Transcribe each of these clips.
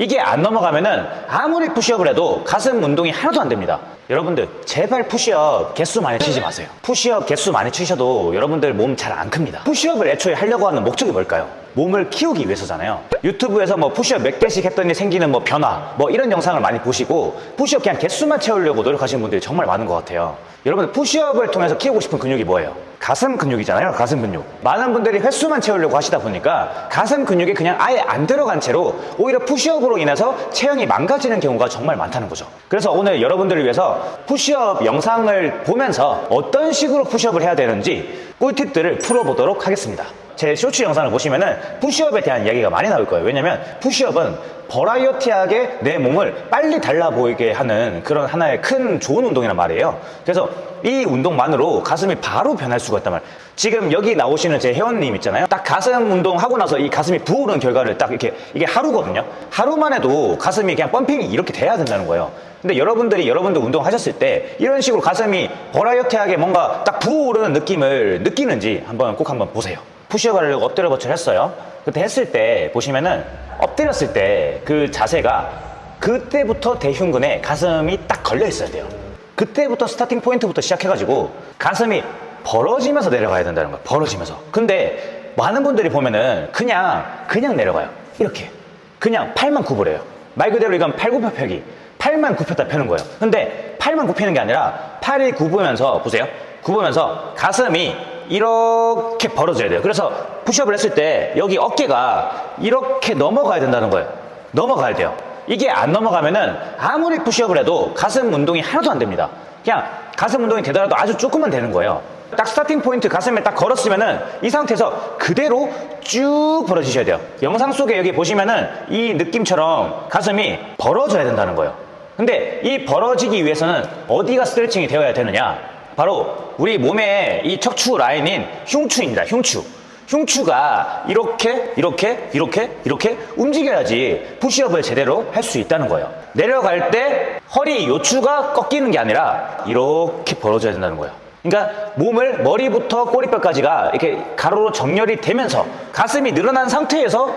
이게 안 넘어가면은 아무리 푸시업을 해도 가슴 운동이 하나도 안 됩니다. 여러분들 제발 푸시업 개수 많이 치지 마세요. 푸시업 개수 많이 치셔도 여러분들 몸 잘 안 큽니다. 푸시업을 애초에 하려고 하는 목적이 뭘까요? 몸을 키우기 위해서잖아요. 유튜브에서 뭐 푸시업 몇 개씩 했더니 생기는 뭐 변화 뭐 이런 영상을 많이 보시고 푸시업 그냥 개수만 채우려고 노력하시는 분들이 정말 많은 것 같아요. 여러분들 푸시업을 통해서 키우고 싶은 근육이 뭐예요? 가슴 근육이잖아요. 가슴 근육. 많은 분들이 횟수만 채우려고 하시다 보니까 가슴 근육이 그냥 아예 안 들어간 채로 오히려 푸시업으로 인해서 체형이 망가지는 경우가 정말 많다는 거죠. 그래서 오늘 여러분들을 위해서 푸시업 영상을 보면서 어떤 식으로 푸시업을 해야 되는지 꿀팁들을 풀어보도록 하겠습니다. 제 쇼츠 영상을 보시면은 푸시업에 대한 이야기가 많이 나올 거예요. 왜냐면 푸시업은 버라이어티하게 내 몸을 빨리 달라 보이게 하는 그런 하나의 큰 좋은 운동이란 말이에요. 그래서 이 운동만으로 가슴이 바로 변할 수가 있단 말이에요. 지금 여기 나오시는 제 회원님 있잖아요. 딱 가슴 운동 하고 나서 이 가슴이 부어오른 결과를 딱 이렇게 이게 하루거든요. 하루만 해도 가슴이 그냥 펌핑이 이렇게 돼야 된다는 거예요. 근데 여러분들이 여러분들 운동하셨을 때 이런 식으로 가슴이 버라이어티하게 뭔가 딱 부어오르는 느낌을 느끼는지 한번 꼭 한번 보세요. 푸시업을 하려고 엎드려 버치를 했어요. 그때 했을 때 보시면은 엎드렸을 때 그 자세가 그때부터 대흉근에 가슴이 딱 걸려 있어야 돼요. 그때부터 스타팅 포인트부터 시작해가지고 가슴이 벌어지면서 내려가야 된다는 거예요. 벌어지면서. 근데 많은 분들이 보면은 그냥 그냥 내려가요. 이렇게. 그냥 팔만 구부려요. 말 그대로 이건 팔굽혀펴기. 팔만 굽혔다 펴는 거예요. 근데 팔만 굽히는 게 아니라 팔이 굽으면서 보세요. 굽으면서 가슴이 이렇게 벌어져야 돼요. 그래서 푸시업을 했을 때 여기 어깨가 이렇게 넘어가야 된다는 거예요. 넘어가야 돼요. 이게 안 넘어가면은 아무리 푸시업을 해도 가슴 운동이 하나도 안 됩니다. 그냥 가슴 운동이 되더라도 아주 조금만 되는 거예요. 딱 스타팅 포인트 가슴에 딱 걸었으면은 이 상태에서 그대로 쭉 벌어지셔야 돼요. 영상 속에 여기 보시면은 이 느낌처럼 가슴이 벌어져야 된다는 거예요. 근데 이 벌어지기 위해서는 어디가 스트레칭이 되어야 되느냐? 바로 우리 몸의 이 척추 라인인 흉추입니다. 흉추. 흉추가 이렇게 이렇게 이렇게 이렇게 움직여야지 푸시업을 제대로 할 수 있다는 거예요. 내려갈 때 허리 요추가 꺾이는 게 아니라 이렇게 벌어져야 된다는 거예요. 그러니까 몸을 머리부터 꼬리뼈까지가 이렇게 가로로 정렬이 되면서 가슴이 늘어난 상태에서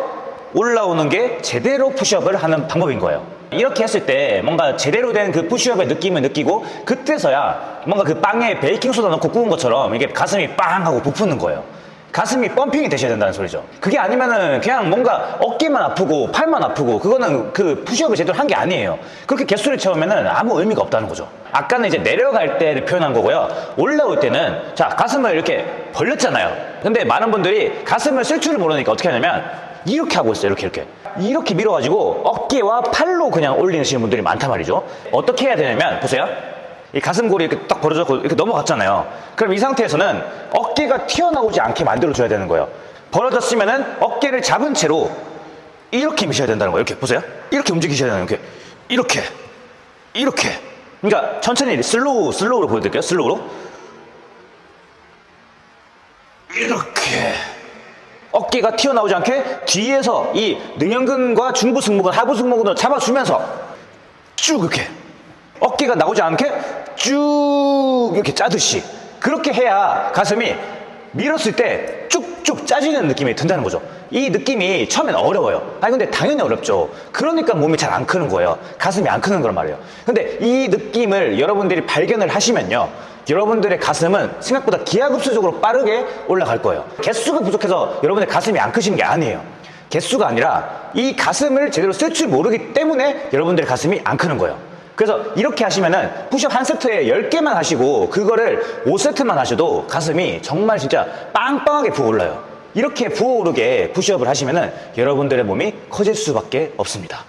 올라오는 게 제대로 푸시업을 하는 방법인 거예요. 이렇게 했을 때 뭔가 제대로 된 그 푸시업의 느낌을 느끼고 그때서야 뭔가 그 빵에 베이킹소다 넣고 구운 것처럼 이게 가슴이 빵 하고 부푸는 거예요. 가슴이 펌핑이 되셔야 된다는 소리죠. 그게 아니면은 그냥 뭔가 어깨만 아프고 팔만 아프고 그거는 그 푸시업을 제대로 한 게 아니에요. 그렇게 개수를 채우면은 아무 의미가 없다는 거죠. 아까는 이제 내려갈 때를 표현한 거고요. 올라올 때는 자 가슴을 이렇게 벌렸잖아요. 근데 많은 분들이 가슴을 쓸 줄을 모르니까 어떻게 하냐면 이렇게 하고 있어요. 이렇게 이렇게 이렇게 밀어가지고 어깨와 팔로 그냥 올리시는 분들이 많단 말이죠. 어떻게 해야 되냐면 보세요. 이 가슴골이 이렇게 딱 벌어졌고 이렇게 넘어갔잖아요. 그럼 이 상태에서는 어깨가 튀어나오지 않게 만들어줘야 되는 거예요. 벌어졌으면 은 어깨를 잡은 채로 이렇게 미셔야 된다는 거예요. 이렇게 보세요. 이렇게 움직이셔야 되는 거예요. 이렇게. 이렇게. 이렇게. 그러니까 천천히 slow, slow로 보여드릴게요. slow로. 이렇게. 어깨가 튀어나오지 않게 뒤에서 이 능형근과 중부 승모근, 하부 승모근을 잡아주면서 쭉 이렇게. 어깨가 나오지 않게 쭉 이렇게 짜듯이 그렇게 해야 가슴이 밀었을 때 쭉 쭉 짜지는 느낌이 든다는 거죠. 이 느낌이 처음엔 어려워요. 아니 근데 당연히 어렵죠. 그러니까 몸이 잘 안 크는 거예요. 가슴이 안 크는 거란 말이에요. 근데 이 느낌을 여러분들이 발견을 하시면요. 여러분들의 가슴은 생각보다 기하급수적으로 빠르게 올라갈 거예요. 개수가 부족해서 여러분의 가슴이 안 크시는 게 아니에요. 개수가 아니라 이 가슴을 제대로 쓸 줄 모르기 때문에 여러분들의 가슴이 안 크는 거예요. 그래서 이렇게 하시면은 푸시업 한 세트에 10개만 하시고 그거를 5세트만 하셔도 가슴이 정말 진짜 빵빵하게 부어올라요. 이렇게 부어오르게 푸시업을 하시면은 여러분들의 몸이 커질 수밖에 없습니다.